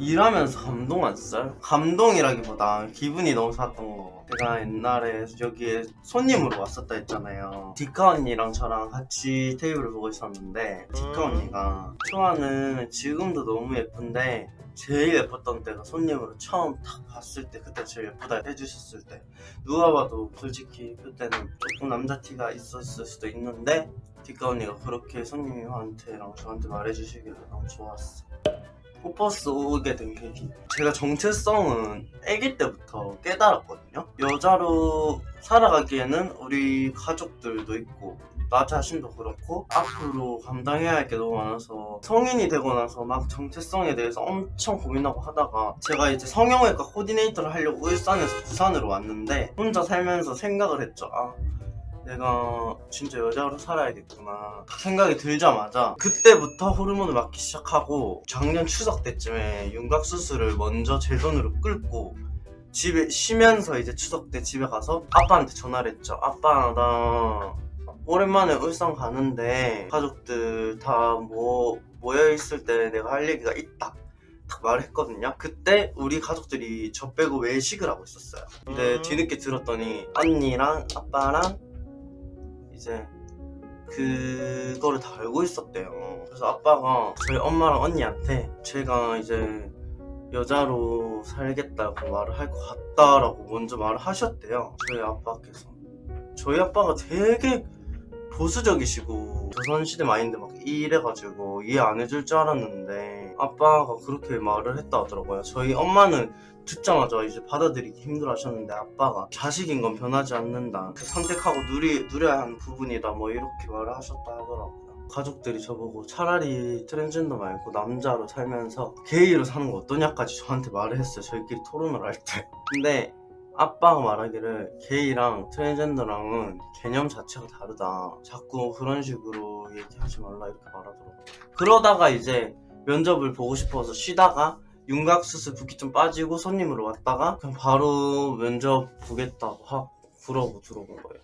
일하면서 감동한 썰? 감동이라기보다 기분이 너무 좋았던 거 제가 옛날에 여기에 손님으로 왔었다 했잖아요. 디카 언니랑 저랑 같이 테이블을 보고 있었는데 디카 언니가 초아는 지금도 너무 예쁜데 제일 예뻤던 때가 손님으로 처음 딱 봤을 때 그때 제일 예쁘다 해주셨을 때. 누가 봐도 솔직히 그때는 조금 남자 티가 있었을 수도 있는데 디카 언니가 그렇게 손님한테랑 저한테 말해주시길래 너무 좋았어 호퍼스 오게 된 계기 제가 정체성은 아기 때부터 깨달았거든요. 여자로 살아가기에는 우리 가족들도 있고 나 자신도 그렇고 앞으로 감당해야 할 게 너무 많아서 성인이 되고 나서 막 정체성에 대해서 엄청 고민하고 하다가 제가 이제 성형외과 코디네이터를 하려고 울산에서 부산으로 왔는데 혼자 살면서 생각을 했죠. 아 내가 진짜 여자로 살아야겠구나. 생각이 들자마자 그때부터 호르몬을 맞기 시작하고 작년 추석 때쯤에 윤곽 수술을 먼저 제 돈으로 끌고 집에 쉬면서 이제 추석 때 집에 가서 아빠한테 전화를 했죠. 아빠 나 오랜만에 울산 가는데 가족들 다 뭐 모여있을 때 내가 할 얘기가 있다. 딱 말을 했거든요. 그때 우리 가족들이 저 빼고 외식을 하고 있었어요. 근데 음. 뒤늦게 들었더니 언니랑 아빠랑 이제 그거를 다 알고 있었대요. 그래서 아빠가 저희 엄마랑 언니한테 제가 이제 여자로 살겠다고 말을 할 것 같다라고 먼저 말을 하셨대요. 저희 아빠께서. 저희 아빠가 되게 보수적이시고 조선시대 마인드 막 이래가지고 이해 안 해줄 줄 알았는데 아빠가 그렇게 말을 했다 하더라고요. 저희 엄마는 듣자마자 이제 받아들이기 힘들어 하셨는데 아빠가 자식인 건 변하지 않는다. 선택하고 누리, 누려야 하는 부분이다. 뭐 이렇게 말을 하셨다 하더라고요. 가족들이 저보고 차라리 트랜스젠더 말고 남자로 살면서 게이로 사는 거 어떠냐까지 저한테 말을 했어요. 저희끼리 토론을 할 때. 근데 아빠가 말하기를 게이랑 트랜스젠더랑은 개념 자체가 다르다. 자꾸 그런 식으로 얘기하지 말라 이렇게 말하더라고요. 그러다가 이제 면접을 보고 싶어서 쉬다가 윤곽수술 붓기 좀 빠지고 손님으로 왔다가 그냥 바로 면접 보겠다고 하고 그러고 들어온 거예요